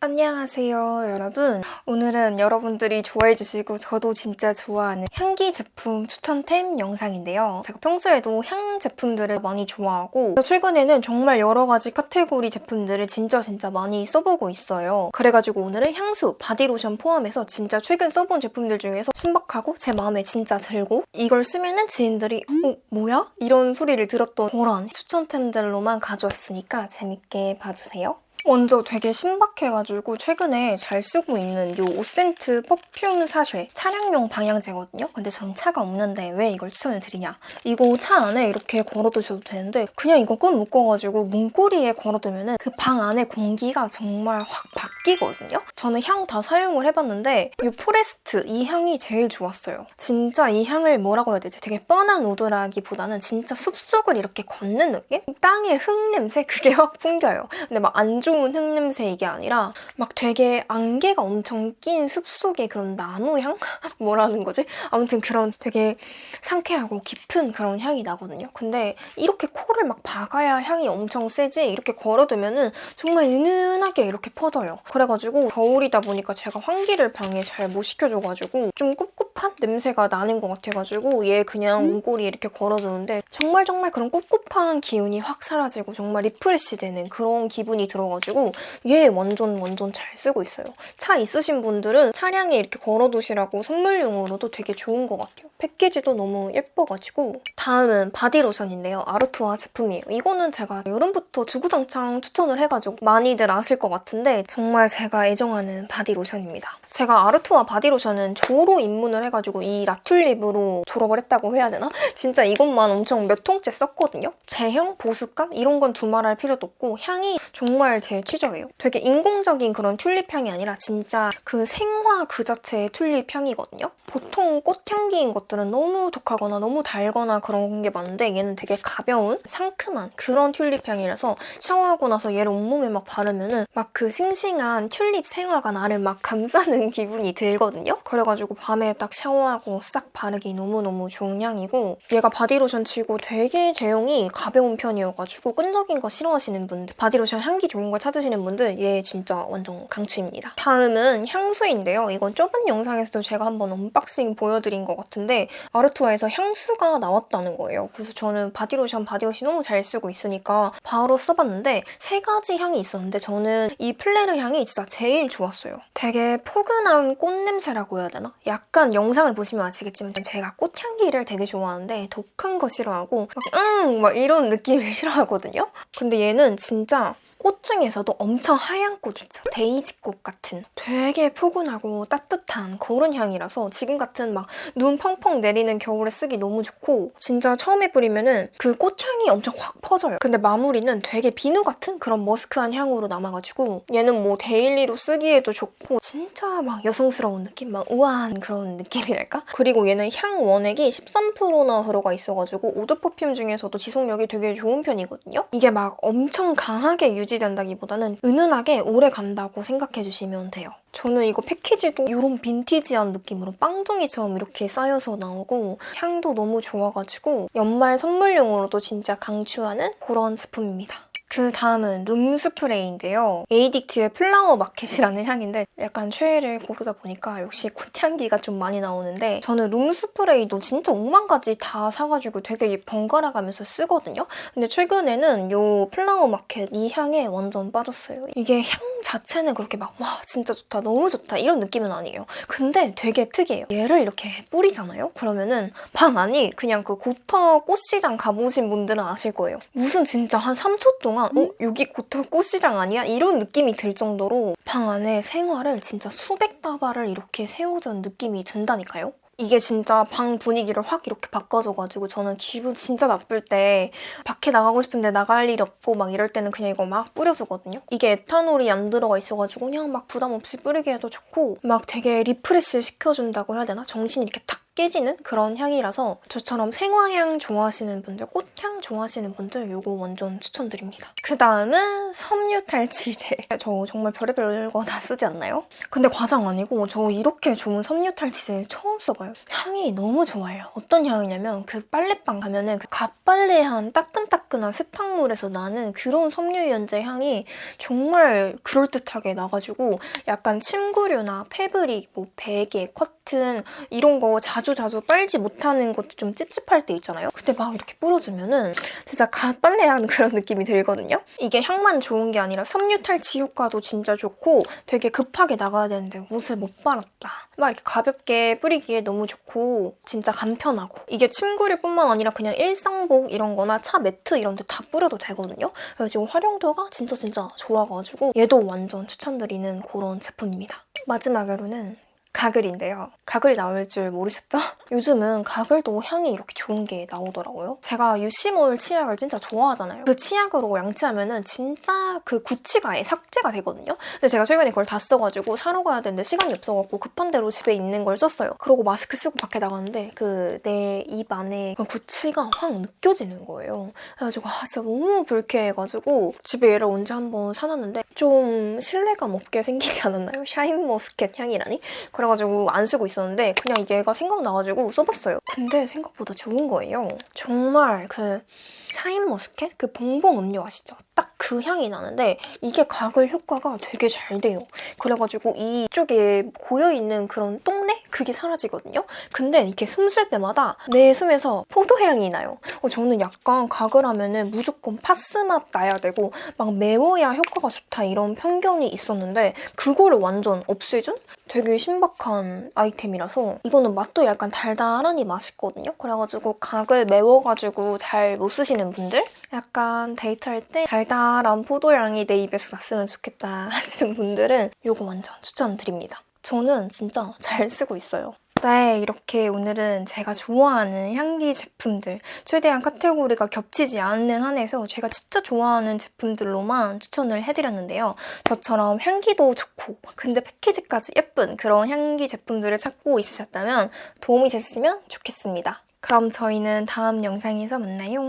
안녕하세요 여러분 오늘은 여러분들이 좋아해 주시고 저도 진짜 좋아하는 향기 제품 추천템 영상인데요 제가 평소에도 향 제품들을 많이 좋아하고 최근에는 정말 여러 가지 카테고리 제품들을 진짜 진짜 많이 써보고 있어요 그래가지고 오늘은 향수, 바디로션 포함해서 진짜 최근 써본 제품들 중에서 신박하고 제 마음에 진짜 들고 이걸 쓰면은 지인들이 어? 뭐야? 이런 소리를 들었던 그런 추천템들로만 가져왔으니까 재밌게 봐주세요 먼저 되게 신박해가지고 최근에 잘 쓰고 있는 이 오센트 perfume sachet 차량용 방향제거든요. 근데 전 차가 없는데 왜 이걸 추천을 드리냐. 이거 차 안에 이렇게 걸어두셔도 되는데 그냥 이거 끈 묶어가지고 문고리에 걸어두면 그 방 안에 공기가 정말 확 바뀌거든요. 저는 향 다 사용을 해봤는데 이 Forest 이 향이 제일 좋았어요. 진짜 이 향을 뭐라고 해야 되지? 되게 뻔한 wood라기보다는 진짜 숲속을 이렇게 걷는 느낌? 땅의 흙 냄새 그게 확 풍겨요. 근데 막 안 좋은 흙냄새 이게 아니라 막 되게 안개가 엄청 낀 숲속의 그런 나무향? 뭐라는 거지? 아무튼 그런 되게 상쾌하고 깊은 그런 향이 나거든요. 근데 이렇게 코를 막 박아야 향이 엄청 세지 이렇게 걸어두면 은 정말 은은하게 이렇게 퍼져요. 그래가지고 겨울이다 보니까 제가 환기를 방에 잘 못 시켜줘가지고 좀 꿉꿉한 냄새가 나는 것 같아가지고 얘 그냥 문고리에 이렇게 걸어두는데 정말 정말 그런 꿉꿉한 기운이 확 사라지고 정말 refresh 되는 그런 기분이 들어가지고 있어가지고 얘 완전 완전 잘 쓰고 있어요. 차 있으신 분들은 차량에 이렇게 걸어두시라고 선물용으로도 되게 좋은 것 같아요. 패키지도 너무 예뻐가지고 다음은 바디로션인데요. 아르투아 제품이에요. 이거는 제가 여름부터 주구장창 추천을 해가지고 많이들 아실 것 같은데 정말 제가 애정하는 바디로션입니다. 제가 아르투아 바디로션은 조로 입문을 해가지고 이 La Tulipe으로 졸업을 했다고 해야 되나? 진짜 이것만 엄청 몇 통째 썼거든요. 제형, 보습감 이런 건 두말할 필요도 없고 향이 정말 제 취저예요. 되게 인공적인 그런 튤립 향이 아니라 진짜 그 생화 그 자체의 튤립 향이거든요. 보통 꽃향기인 것들은 너무 독하거나 너무 달거나 그런 게 많은데 얘는 되게 가벼운 상큼한 그런 튤립 향이라서 샤워하고 나서 얘를 온몸에 막 바르면은 막 그 싱싱한 튤립 생화가 나를 막 감싸는 기분이 들거든요. 그래가지고 밤에 딱 샤워하고 싹 바르기 너무너무 좋은 향이고 얘가 바디로션 치고 되게 제형이 가벼운 편이어가지고 끈적인 거 싫어하시는 분들 바디로션 향기 좋은 걸 찾으시는 분들 얘 진짜 완전 강추입니다. 다음은 향수인데요. 이건 저번 영상에서도 제가 한번 unboxing 보여드린 것 같은데 아르투아에서 향수가 나왔다는 거예요. 그래서 저는 바디로션, 바디워시 너무 잘 쓰고 있으니까 바로 써봤는데 세 가지 향이 있었는데 저는 이 Fleur 향이 진짜 제일 좋았어요. 되게 포근한 꽃냄새라고 해야 되나? 약간 영상을 보시면 아시겠지만 제가 꽃향기를 되게 좋아하는데 독한 거 싫어하고 막, 응! 막 이런 느낌을 싫어하거든요? 근데 얘는 진짜 꽃 중에서도 엄청 하얀 꽃 있죠? 데이지꽃 같은 되게 포근하고 따뜻한 그런 향이라서 지금 같은 막 눈 펑펑 내리는 겨울에 쓰기 너무 좋고 진짜 처음에 뿌리면은 그 꽃향이 엄청 확 퍼져요. 근데 마무리는 되게 비누 같은 그런 머스크한 향으로 남아가지고 얘는 뭐 daily로 쓰기에도 좋고 진짜 막 여성스러운 느낌? 막 우아한 그런 느낌이랄까? 그리고 얘는 향 원액이 13%나 들어가 있어가지고 eau de perfume 중에서도 지속력이 되게 좋은 편이거든요? 이게 막 엄청 강하게 유지 유지된다기보다는 은은하게 오래 간다고 생각해주시면 돼요. 저는 이거 패키지도 이런 빈티지한 느낌으로 빵종이처럼 이렇게 싸여서 나오고 향도 너무 좋아가지고 연말 선물용으로도 진짜 강추하는 그런 제품입니다. 그 다음은 룸 스프레이인데요. 에이딕트의 Flower Market이라는 향인데 약간 최애를 고르다 보니까 역시 꽃향기가 좀 많이 나오는데 저는 룸 스프레이도 진짜 5만 가지 다 사가지고 되게 번갈아 가면서 쓰거든요. 근데 최근에는 이 Flower Market 이 향에 완전 빠졌어요. 이게 향 자체는 그렇게 막 와 진짜 좋다 너무 좋다 이런 느낌은 아니에요. 근데 되게 특이해요. 얘를 이렇게 뿌리잖아요? 그러면은 방 안이 그냥 그 고터 꽃시장 가보신 분들은 아실 거예요. 무슨 진짜 한 3초 동안 어? 여기 고터 꽃시장 아니야? 이런 느낌이 들 정도로 방 안에 생활을 진짜 수백 다발을 이렇게 세우던 느낌이 든다니까요? 이게 진짜 방 분위기를 확 이렇게 바꿔줘가지고 저는 기분 진짜 나쁠 때 밖에 나가고 싶은데 나갈 일이 없고 막 이럴 때는 그냥 이거 막 뿌려주거든요. 이게 에탄올이 안 들어가 있어가지고 그냥 막 부담 없이 뿌리기 에도 좋고 막 되게 refresh 시켜준다고 해야 되나? 정신이 이렇게 탁 깨지는 그런 향이라서 저처럼 생화향 좋아하시는 분들, 꽃향 좋아하시는 분들 이거 완전 추천드립니다. 그 다음은 섬유탈취제. 저 정말 별의별 거 다 쓰지 않나요? 근데 과장 아니고 저 이렇게 좋은 섬유탈취제 처음 써봐요. 향이 너무 좋아요. 어떤 향이냐면 그 빨래방 가면 은 그 갓빨래한 따끈따끈한 세탁물에서 나는 그런 섬유유연제 향이 정말 그럴듯하게 나가지고 약간 침구류나 패브릭, 뭐 베개, 커튼 이런 거 자주 자주 빨지 못하는 것도 좀 찝찝할 때 있잖아요. 근데 막 이렇게 뿌려주면은 진짜 갓 빨래하는 그런 느낌이 들거든요. 이게 향만 좋은 게 아니라 섬유 탈취 효과도 진짜 좋고 되게 급하게 나가야 되는데 옷을 못 빨았다. 막 이렇게 가볍게 뿌리기에 너무 좋고 진짜 간편하고 이게 침구류 뿐만 아니라 그냥 일상복 이런 거나 차 매트 이런 데 다 뿌려도 되거든요. 그래서 지금 활용도가 진짜 진짜 좋아가지고 얘도 완전 추천드리는 그런 제품입니다. 마지막으로는 가글인데요. 가글이 나올 줄 모르셨죠? 요즘은 가글도 향이 이렇게 좋은 게 나오더라고요. 제가 유시몰 치약을 진짜 좋아하잖아요. 그 치약으로 양치하면 은 진짜 그 구취가 아예 삭제가 되거든요. 근데 제가 최근에 그걸 다 써가지고 사러 가야 되는데 시간이 없어갖고 급한 대로 집에 있는 걸 썼어요. 그러고 마스크 쓰고 밖에 나갔는데 그 내 입 안에 그 구취가 확 느껴지는 거예요. 그래가지고 아 진짜 너무 불쾌해가지고 집에 얘를 언제 한번 사놨는데 좀 신뢰감 없게 생기지 않았나요? 샤인머스켓 향이라니? 그래가지고 안 쓰고 있었는데 그냥 얘가 생각나가지고 써봤어요. 근데 생각보다 좋은 거예요. 정말 그 샤인 머스켓? 그 봉봉 음료 아시죠? 딱 그 향이 나는데 이게 가글 효과가 되게 잘 돼요. 그래가지고 이쪽에 고여있는 그런 똥내? 그게 사라지거든요? 근데 이렇게 숨 쉴 때마다 내 숨에서 포도향이 나요. 어, 저는 약간 가글 하면은 무조건 파스 맛 나야 되고 막 매워야 효과가 좋다 이런 편견이 있었는데 그거를 완전 없애준? 되게 신박한 아이템이라서 이거는 맛도 약간 달달하니 맛있거든요. 그래가지고 가글 매워가지고 잘 못 쓰시는 분들? 약간 데이트할 때 달달한 포도향이 내 입에서 났으면 좋겠다 하시는 분들은 이거 완전 추천드립니다. 저는 진짜 잘 쓰고 있어요. 네, 이렇게 오늘은 제가 좋아하는 향기 제품들 최대한 카테고리가 겹치지 않는 한에서 제가 진짜 좋아하는 제품들로만 추천을 해드렸는데요. 저처럼 향기도 좋고 근데 패키지까지 예쁜 그런 향기 제품들을 찾고 있으셨다면 도움이 됐으면 좋겠습니다. 그럼 저희는 다음 영상에서 만나요.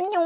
안녕!